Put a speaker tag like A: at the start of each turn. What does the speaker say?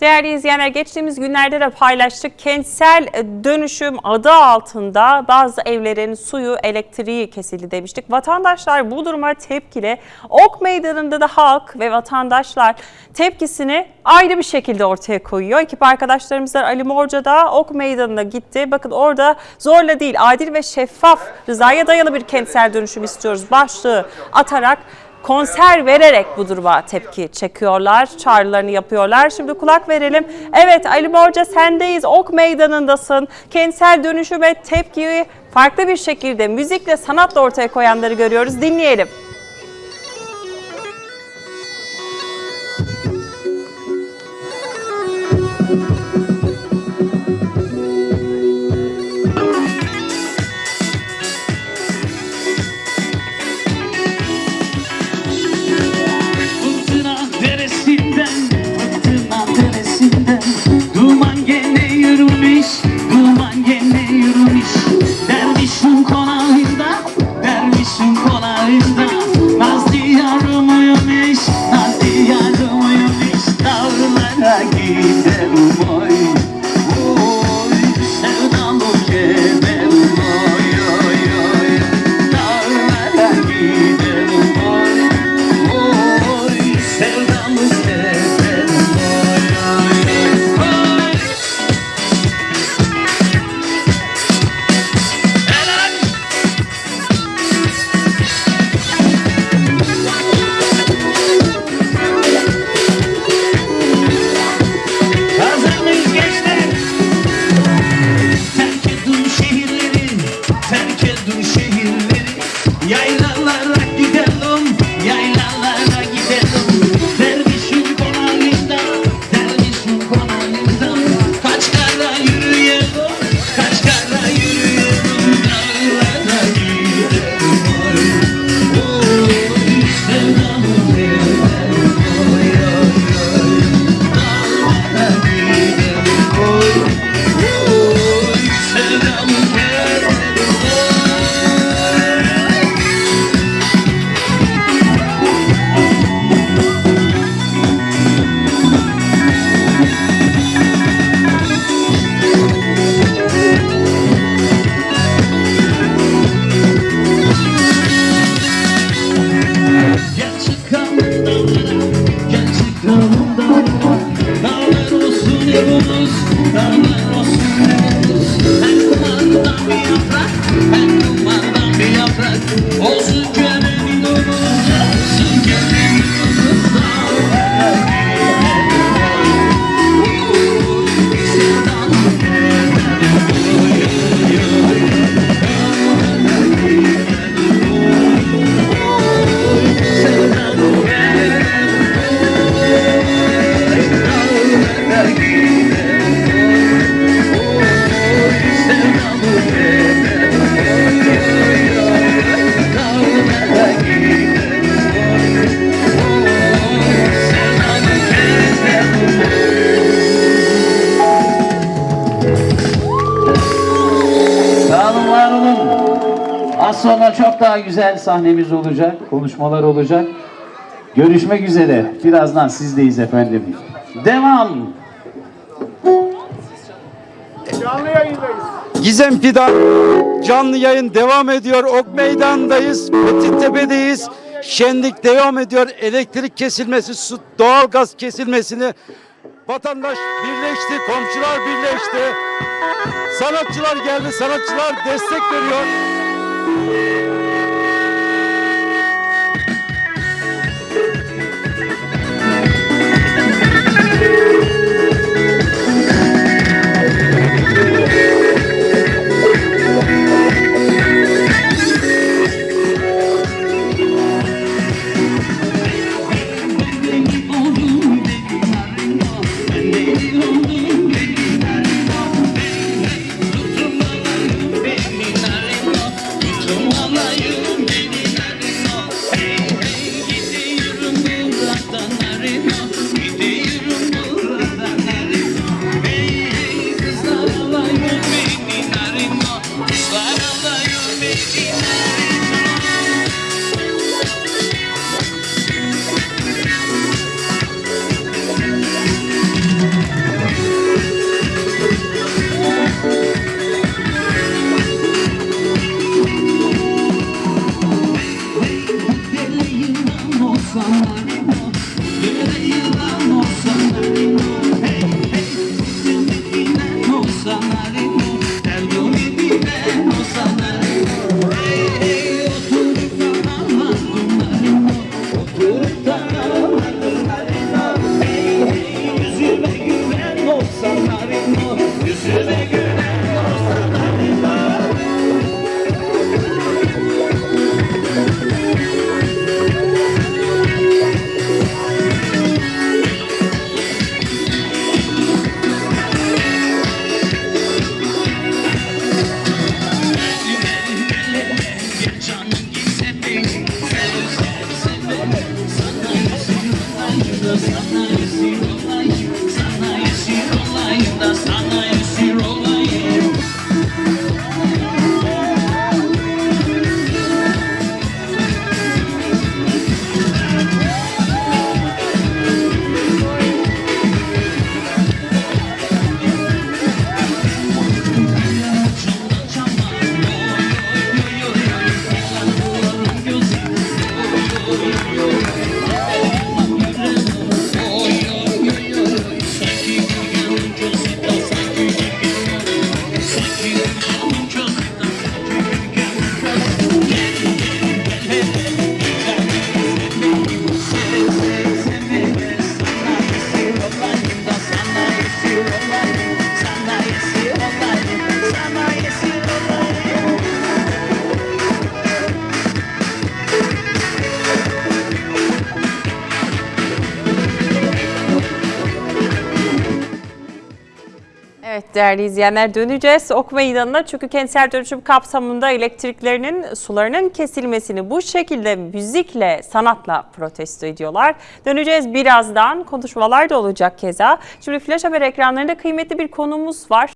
A: Değerli izleyenler geçtiğimiz günlerde de paylaştık. Kentsel dönüşüm adı altında bazı evlerin suyu, elektriği kesildi demiştik. Vatandaşlar bu duruma tepkili. Ok Meydanı'nda da halk ve vatandaşlar tepkisini ayrı bir şekilde ortaya koyuyor. Ekip arkadaşlarımızdan Ali Morca da Ok Meydanı'na gitti. Bakın orada zorla değil adil ve şeffaf rızaya dayalı bir kentsel dönüşüm istiyoruz başlığı atarak konser vererek bu duruma tepki çekiyorlar. Çağrılarını yapıyorlar. Şimdi kulak verelim. Evet Ali Morca sendeyiz. Ok meydanındasın. Kentsel dönüşüme tepkiyi farklı bir şekilde müzikle sanatla ortaya koyanları görüyoruz. Dinleyelim.
B: close. Daha güzel sahnemiz olacak, konuşmalar olacak. Görüşmek üzere. Birazdan sizdeyiz efendim. Devam.
C: Gizem Fidan canlı yayın devam ediyor. Ok Meydan'dayız. Tepe'deyiz. Şenlik devam ediyor. Elektrik kesilmesi, su, doğalgaz kesilmesini vatandaş birleşti, komşular birleşti. Sanatçılar geldi, sanatçılar destek veriyor.
A: Gracias. Değerli izleyenler döneceğiz Ok Meydanı'na çünkü kentsel dönüşüm kapsamında elektriklerinin sularının kesilmesini bu şekilde müzikle sanatla protesto ediyorlar. Döneceğiz birazdan konuşmalar da olacak keza. Şimdi Flash Haber ekranlarında kıymetli bir konumuz var.